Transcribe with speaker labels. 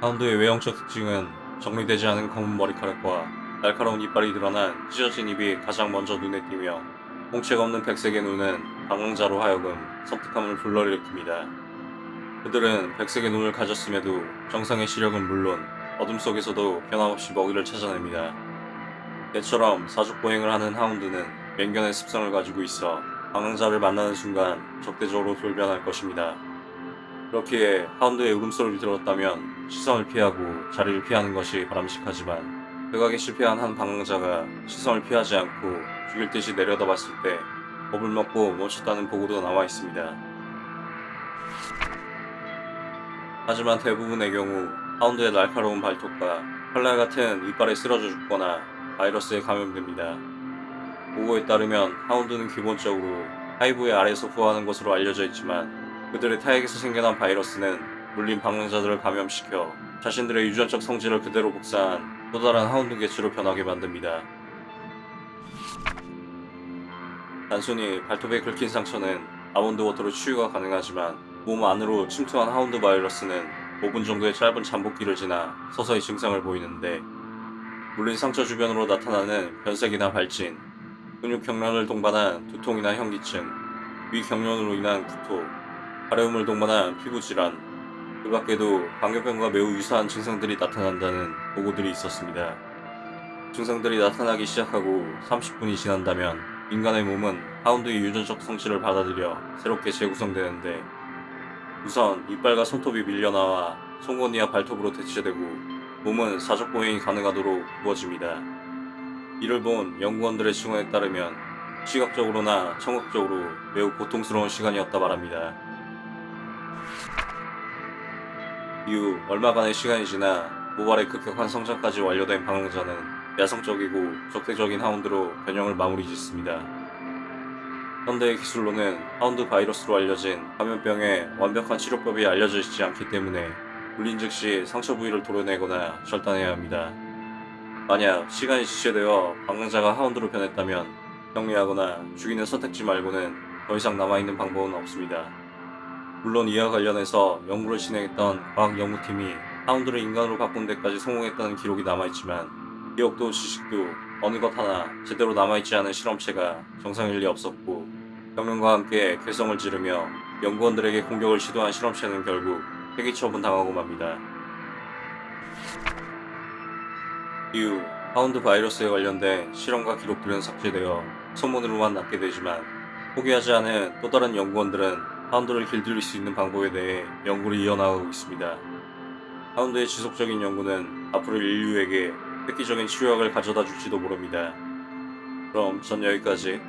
Speaker 1: 하운드의 외형적 특징은 정리되지 않은 검은 머리카락과 날카로운 이빨이 드러난 찢어진 입이 가장 먼저 눈에 띄며 홍채가 없는 백색의 눈은 방랑자로 하여금 섬뜩함을 불러일으킵니다. 그들은 백색의 눈을 가졌음에도 정상의 시력은 물론 어둠 속에서도 변함없이 먹이를 찾아냅니다. 개처럼 사족 보행을 하는 하운드는 맹견의 습성을 가지고 있어 방랑자를 만나는 순간 적대적으로 돌변할 것입니다. 그렇기에 하운드의 울음소리를 들었다면 시선을 피하고 자리를 피하는 것이 바람직하지만 외곽에 실패한 한 방랑자가 시선을 피하지 않고 죽일 듯이 내려다봤을 때 겁을 먹고 멈췄다는 보고도 나와 있습니다. 하지만 대부분의 경우 하운드의 날카로운 발톱과 칼날 같은 이빨에 쓰러져 죽거나 바이러스에 감염됩니다. 보고에 따르면 하운드는 기본적으로 hive의 아래에서 부화하는 것으로 알려져 있지만 그들의 타액에서 생겨난 바이러스는 물린 방랑자들을 감염시켜 자신들의 유전적 성질을 그대로 복사한 또 다른 hound 개체로 변하게 만듭니다. 단순히 발톱에 긁힌 상처는 almond water로 치유가 가능하지만 몸 안으로 침투한 hound 바이러스는 5분 정도의 짧은 잠복기를 지나 서서히 증상을 보이는데 물린 상처 주변으로 나타나는 변색이나 발진, 근육 경련을 동반한 두통이나 현기증, 위 경련으로 인한 구토, 가려움을 동반한 피부 질환, 그 밖에도 광견병과 매우 유사한 증상들이 나타난다는 보고들이 있었습니다. 증상들이 나타나기 시작하고 30분이 지난다면 인간의 몸은 하운드의 유전적 성질을 받아들여 새롭게 재구성되는데 우선 이빨과 손톱이 밀려나와 송곳니와 발톱으로 대체되고 몸은 사족 보행이 가능하도록 구워집니다. 이를 본 연구원들의 증언에 따르면 시각적으로나 청각적으로 매우 고통스러운 시간이었다 말합니다. 이후 얼마간의 시간이 지나 모발의 급격한 성장까지 완료된 방황자는 야성적이고 적대적인 하운드로 변형을 마무리 짓습니다. 현대의 기술로는 하운드 바이러스로 알려진 감염병의 완벽한 치료법이 알려져 있지 않기 때문에 물린 즉시 상처 부위를 도려내거나 절단해야 합니다. 만약 시간이 지체되어 방랑자가 하운드로 변했다면 격리하거나 죽이는 선택지 말고는 더 이상 남아있는 방법은 없습니다. 물론 이와 관련해서 연구를 진행했던 과학연구팀이 하운드를 인간으로 바꾼 데까지 성공했다는 기록이 남아있지만 기억도 지식도 어느 것 하나 제대로 남아있지 않은 실험체가 정상일 리 없었고 경련과 함께 괴성을 지르며 연구원들에게 공격을 시도한 실험체는 결국 폐기 처분 당하고 맙니다. 이후 하운드 바이러스에 관련된 실험과 기록들은 삭제되어 소문으로만 남게 되지만 포기하지 않은 또 다른 연구원들은 파운드를 길들일 수 있는 방법에 대해 연구를 이어나가고 있습니다. 파운드의 지속적인 연구는 앞으로 인류에게 획기적인 치료약을 가져다 줄지도 모릅니다. 그럼 전 여기까지